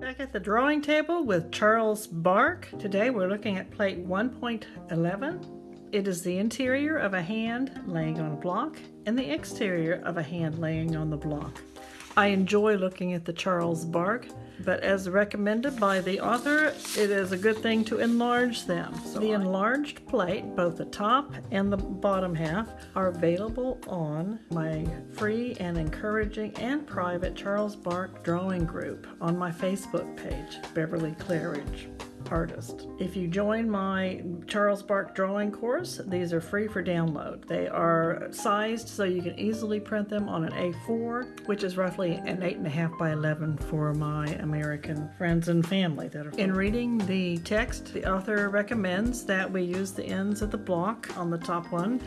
Back at the drawing table with Charles Bargue. Today we're looking at plate 1.11. It is the interior of a hand laying on a block and the exterior of a hand laying on the block. I enjoy looking at the Charles Bargue, but as recommended by the author, it is a good thing to enlarge them. So the enlarged plate, both the top and the bottom half, are available on my free and encouraging and private Charles Bargue drawing group on my Facebook page, Beverly Claridge artist. If you join my Charles Bargue drawing course, these are free for download. They are sized so you can easily print them on an A4, which is roughly an 8.5 by 11 for my American friends and family that are. In reading the text, the author recommends that we use the ends of the block on the top one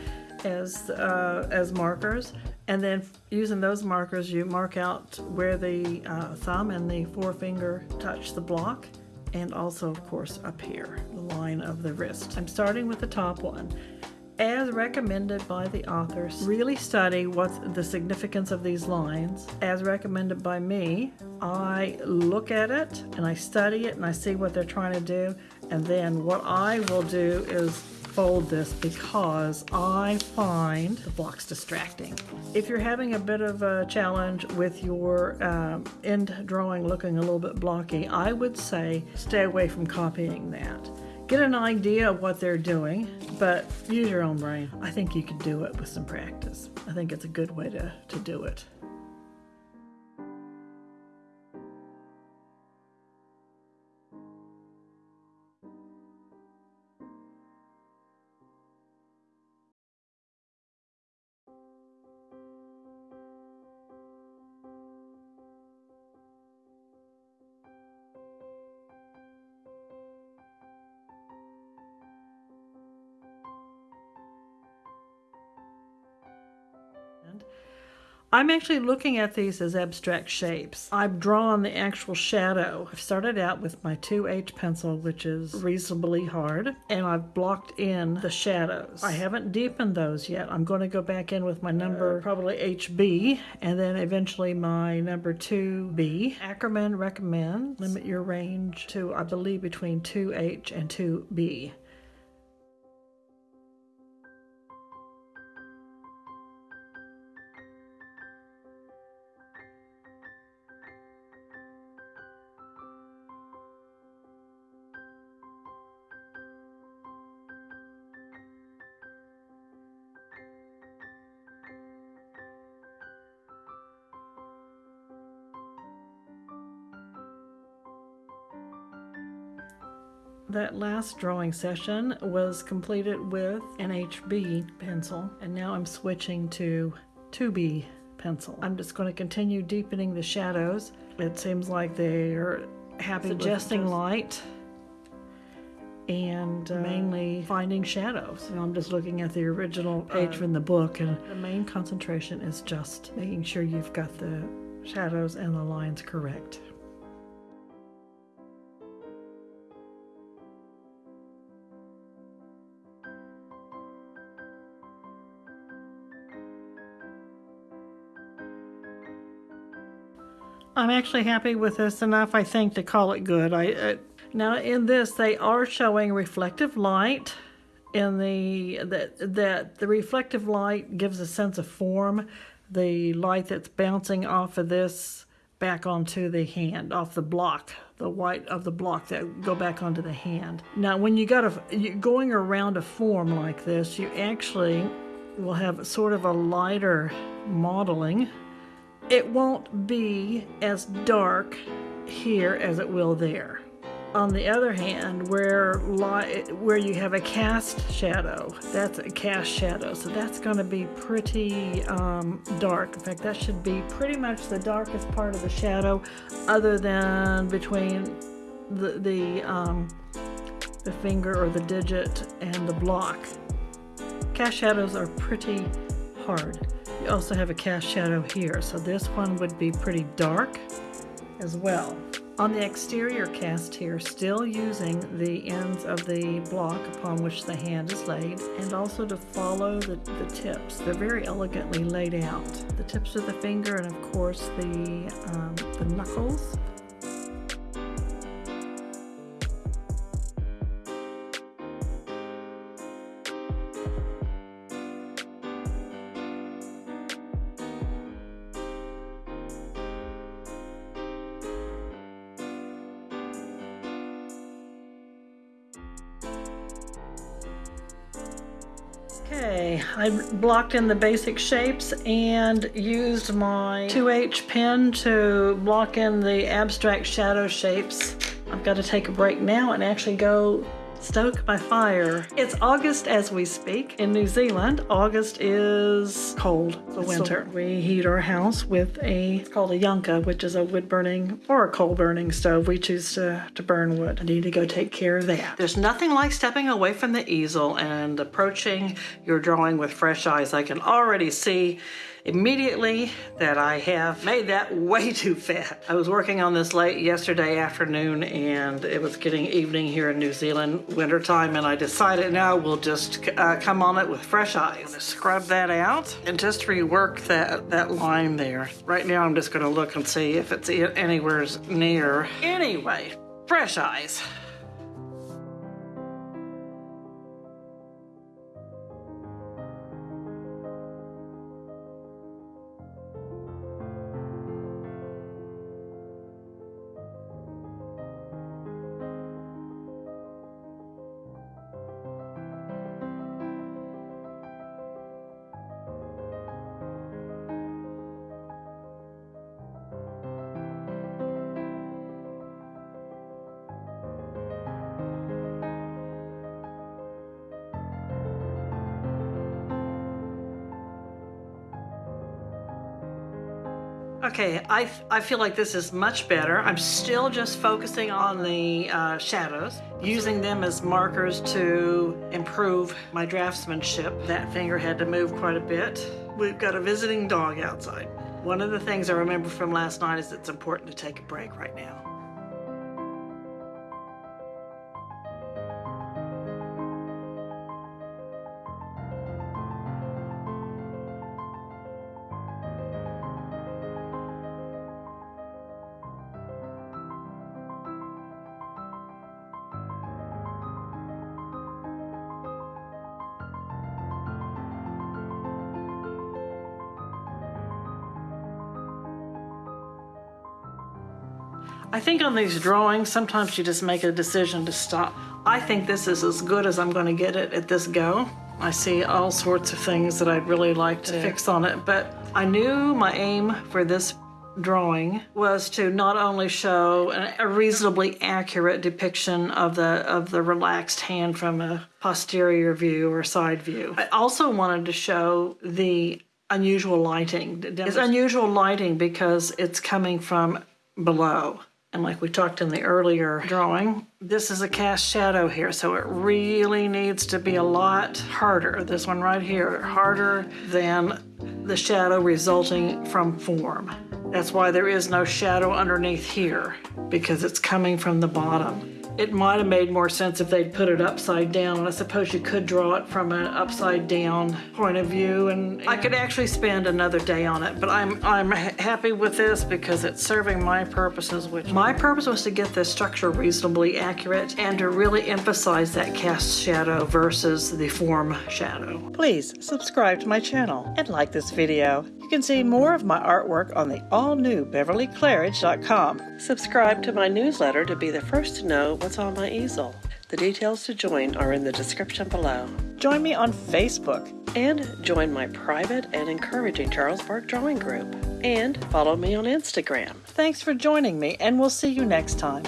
as uh, as markers and then using those markers you mark out where the uh, thumb and the forefinger touch the block and also of course up here, the line of the wrist. I'm starting with the top one. As recommended by the authors, really study what the significance of these lines. As recommended by me, I look at it and I study it and I see what they're trying to do. And then what I will do is fold this because I find the blocks distracting. If you're having a bit of a challenge with your um, end drawing looking a little bit blocky, I would say stay away from copying that. Get an idea of what they're doing, but use your own brain. I think you can do it with some practice. I think it's a good way to, to do it. I'm actually looking at these as abstract shapes. I've drawn the actual shadow. I've started out with my 2H pencil, which is reasonably hard, and I've blocked in the shadows. I haven't deepened those yet. I'm going to go back in with my number, uh, probably HB, and then eventually my number 2B. Ackerman recommends limit your range to, I believe, between 2H and 2B. That last drawing session was completed with an HB pencil and now I'm switching to 2B pencil. I'm just going to continue deepening the shadows. It seems like they're happy suggesting light and uh, mainly finding shadows. And I'm just looking at the original page uh, from the book and the main concentration is just making sure you've got the shadows and the lines correct. I'm actually happy with this enough, I think, to call it good. I uh, Now in this, they are showing reflective light in the, that, that the reflective light gives a sense of form. The light that's bouncing off of this back onto the hand, off the block, the white of the block that go back onto the hand. Now when you got a, you, going around a form like this, you actually will have sort of a lighter modeling it won't be as dark here as it will there. On the other hand, where where you have a cast shadow, that's a cast shadow, so that's going to be pretty um, dark. In fact, that should be pretty much the darkest part of the shadow, other than between the the um, the finger or the digit and the block. Cast shadows are pretty hard. You also have a cast shadow here, so this one would be pretty dark as well. On the exterior cast here, still using the ends of the block upon which the hand is laid, and also to follow the, the tips. They're very elegantly laid out. The tips of the finger and of course the, um, the knuckles Okay, I blocked in the basic shapes and used my 2H pen to block in the abstract shadow shapes. I've got to take a break now and actually go stoke my fire. It's August as we speak. In New Zealand, August is cold, the winter. So we heat our house with a, it's called a yanka, which is a wood burning or a coal burning stove. We choose to, to burn wood. I need to go take care of that. There's nothing like stepping away from the easel and approaching your drawing with fresh eyes. I can already see immediately that I have made that way too fat. I was working on this late yesterday afternoon and it was getting evening here in New Zealand, wintertime, and I decided now we'll just uh, come on it with fresh eyes. Scrub that out and just rework that, that line there. Right now I'm just gonna look and see if it's anywhere near. Anyway, fresh eyes. Okay, I, I feel like this is much better. I'm still just focusing on the uh, shadows, using them as markers to improve my draftsmanship. That finger had to move quite a bit. We've got a visiting dog outside. One of the things I remember from last night is it's important to take a break right now. I think on these drawings, sometimes you just make a decision to stop. I think this is as good as I'm going to get it at this go. I see all sorts of things that I'd really like to fix on it, but I knew my aim for this drawing was to not only show a reasonably accurate depiction of the of the relaxed hand from a posterior view or side view. I also wanted to show the unusual lighting. It's unusual lighting because it's coming from below. And like we talked in the earlier drawing, this is a cast shadow here, so it really needs to be a lot harder. This one right here, harder than the shadow resulting from form. That's why there is no shadow underneath here, because it's coming from the bottom. It might have made more sense if they'd put it upside down, I suppose you could draw it from an upside down point of view, and I could actually spend another day on it, but I'm, I'm happy with this because it's serving my purposes, which my purpose was to get the structure reasonably accurate and to really emphasize that cast shadow versus the form shadow. Please subscribe to my channel and like this video. You can see more of my artwork on the all-new BeverlyClairidge.com. Subscribe to my newsletter to be the first to know what's on my easel. The details to join are in the description below. Join me on Facebook and join my private and encouraging Charles Bargue drawing group. And follow me on Instagram. Thanks for joining me, and we'll see you next time.